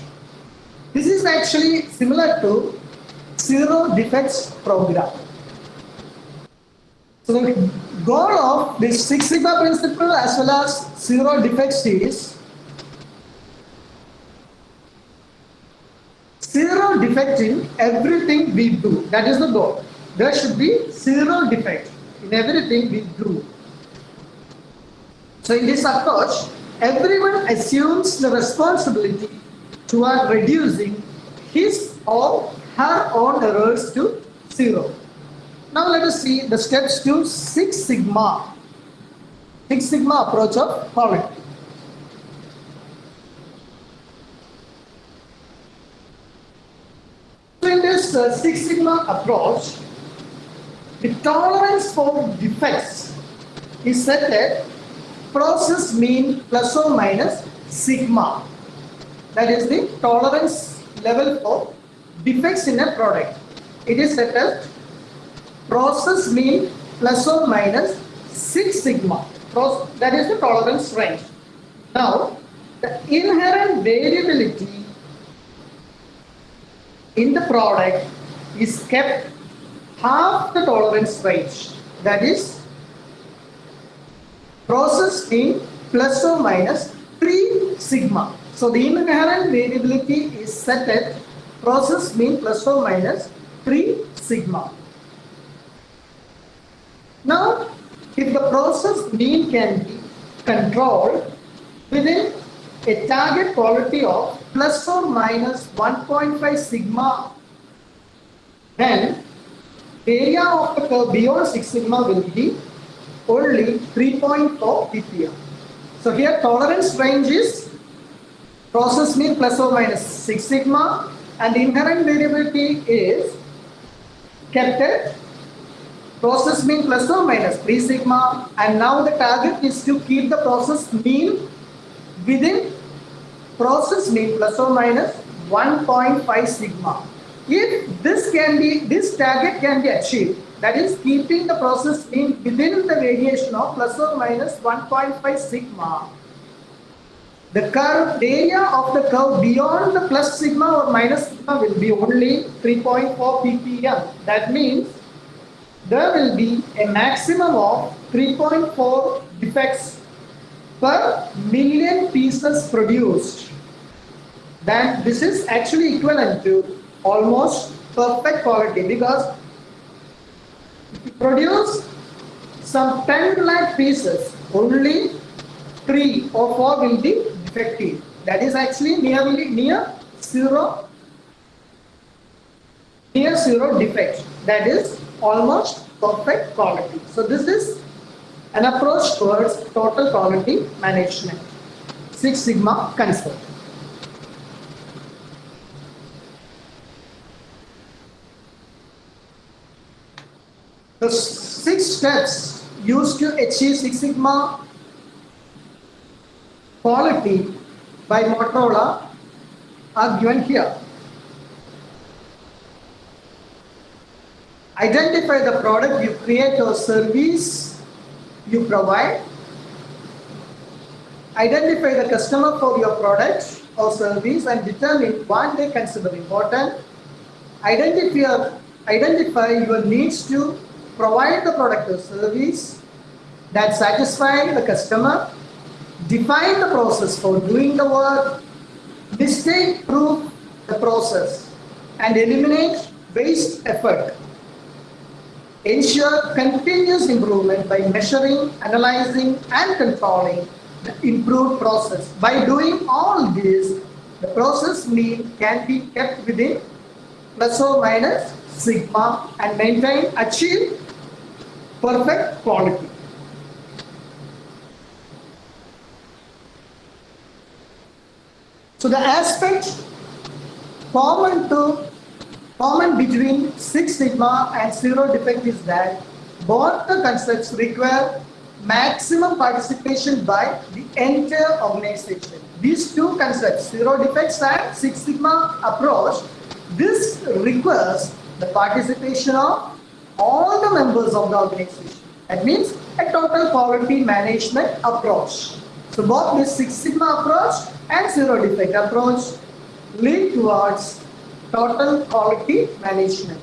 This is actually similar to zero defects program. So the goal of this Six Sigma principle as well as zero defects is zero defect in everything we do. That is the goal. There should be zero defect in everything we do. So in this approach, everyone assumes the responsibility toward reducing his or her own errors to zero. Now let us see the steps to Six Sigma. Six Sigma approach of quality. In this uh, Six Sigma approach, the tolerance for defects is set at process mean plus or minus sigma. That is the tolerance level for defects in a product. It is set as process mean plus or minus 6 sigma. That is the tolerance range. Now, the inherent variability in the product is kept half the tolerance range. That is process mean plus or minus 3 sigma. So the inherent variability is set at process mean plus or minus 3 sigma. Now, if the process mean can be controlled within a target quality of plus or minus 1.5 sigma, then the area of the curve beyond 6 sigma will be only 3.4 ppm. So here tolerance range is process mean plus or minus 6 sigma and inherent variability is kept at process mean plus or minus 3 sigma and now the target is to keep the process mean within process mean plus or minus 1.5 sigma. If this can be, this target can be achieved, that is keeping the process mean within the deviation of plus or minus 1.5 sigma, the curve, area of the curve beyond the plus sigma or minus sigma will be only 3.4 ppm. That means there will be a maximum of 3.4 defects per million pieces produced. Then this is actually equivalent to almost perfect quality because if you produce some 10 lakh pieces, only 3 or 4 will be defective. That is actually nearly near zero, near zero defect. That is almost perfect quality. So this is an approach towards total quality management. Six Sigma concept. The six steps used to achieve Six Sigma quality by Motorola are given here. Identify the product you create or service you provide. Identify the customer for your product or service and determine what they consider important. Identify, identify your needs to provide the product or service. that satisfy the customer, define the process for doing the work, mistake proof the process, and eliminate waste effort. Ensure continuous improvement by measuring, analyzing, and controlling the improved process. By doing all this, the process mean can be kept within plus or minus sigma and maintain, achieve perfect quality. So the aspect common to common between Six Sigma and Zero Defect is that both the concepts require maximum participation by the entire organization. These two concepts, Zero Defects and Six Sigma approach, this requires the participation of all the members of the organization. That means a total quality management approach. So both the Six Sigma approach and Zero Defect approach lead towards total quality management.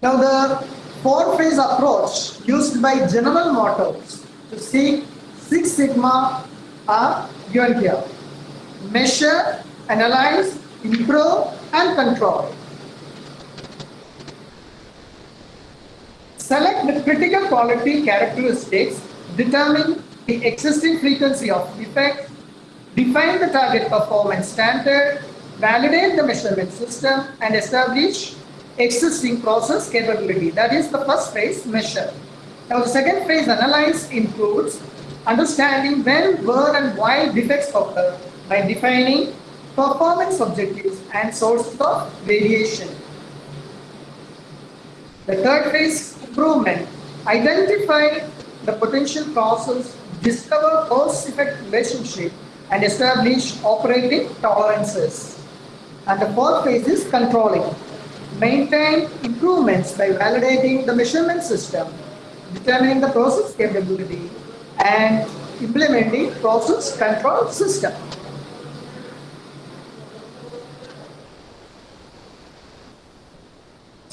Now the four-phase approach used by General Motors to seek Six Sigma are given here. Measure, analyze, improve and control. Select the critical quality characteristics, determine the existing frequency of defect, define the target performance standard, validate the measurement system and establish existing process capability. That is the first phase, measure. Now the second phase, analyze, includes understanding when, where and why defects occur by defining performance objectives and sources of variation. The third phase, improvement. Identify the potential causes, discover cause-effect relationship, and establish operating tolerances. And the fourth phase is controlling. Maintain improvements by validating the measurement system, determining the process capability, and implementing process control system.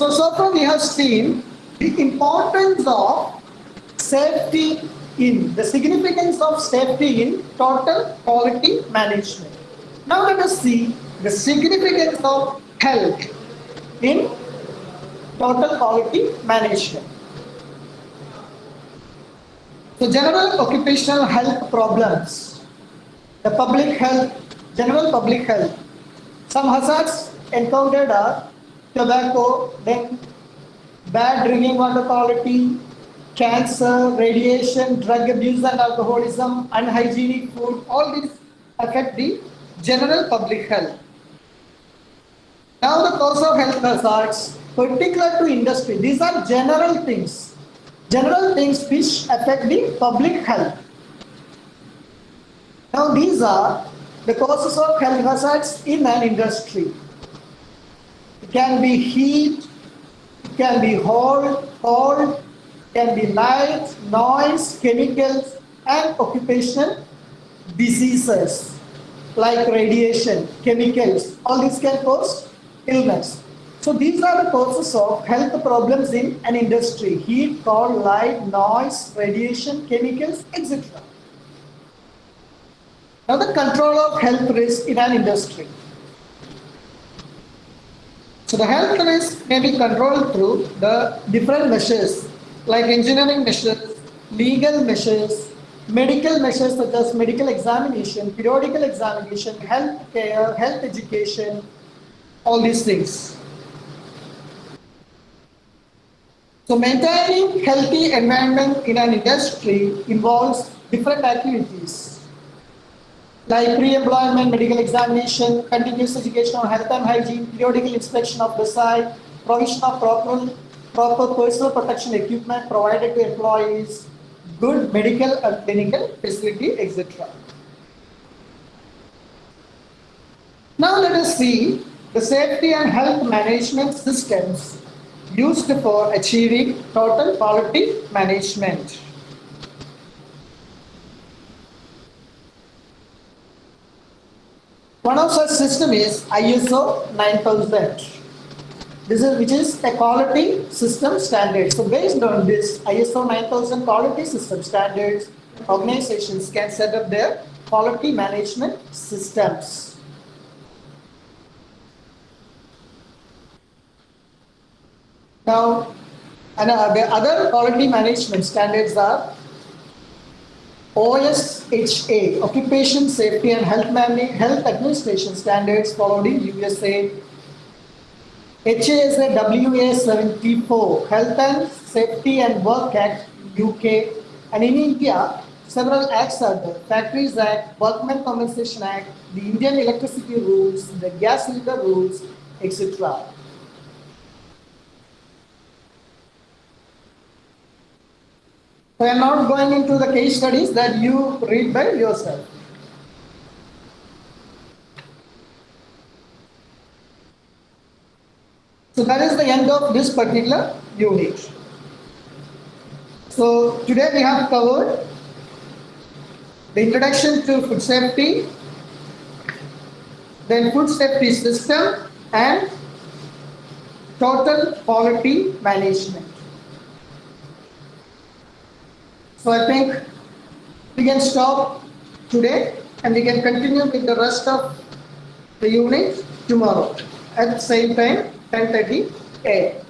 So, so far we have seen the importance of safety in, the significance of safety in total quality management. Now let us see the significance of health in total quality management. So general occupational health problems, the public health, general public health. Some hazards encountered are tobacco, then bad drinking water quality, cancer, radiation, drug abuse and alcoholism, unhygienic food, all these affect the general public health. Now the cause of health hazards, particular to industry, these are general things, general things which affect the public health. Now these are the causes of health hazards in an industry. Can be heat, can be cold, cold, can be light, noise, chemicals, and occupational diseases like radiation, chemicals. All these can cause illness. So these are the causes of health problems in an industry. Heat, cold, light, noise, radiation, chemicals, etc. Now the control of health risk in an industry. So the health risk may be controlled through the different measures like engineering measures, legal measures, medical measures such as medical examination, periodical examination, health care, health education, all these things. So maintaining healthy environment in an industry involves different activities like pre-employment medical examination, continuous education on health and hygiene, periodical inspection of the site, provision of proper proper personal protection equipment provided to employees, good medical and clinical facility, etc. Now let us see the safety and health management systems used for achieving total quality management. One of such system is ISO 9000. This is which is a quality system standard. So based on this ISO 9000 quality system standards, organizations can set up their quality management systems. Now, and uh, the other quality management standards are OSHA, Occupation Safety and Health, Mani- Health Administration Standards followed in USA. HASAWA 74, Health and Safety and Work Act, UK. And in India, several acts are there. Factories Act, Workmen Compensation Act, the Indian Electricity Rules, the Gas Cylinder Rules, etc. So I am not going into the case studies that you read by yourself. So that is the end of this particular unit. So today we have covered the introduction to food safety, then food safety system and total quality management. So I think we can stop today and we can continue with the rest of the unit tomorrow at the same time 10:30 a.m.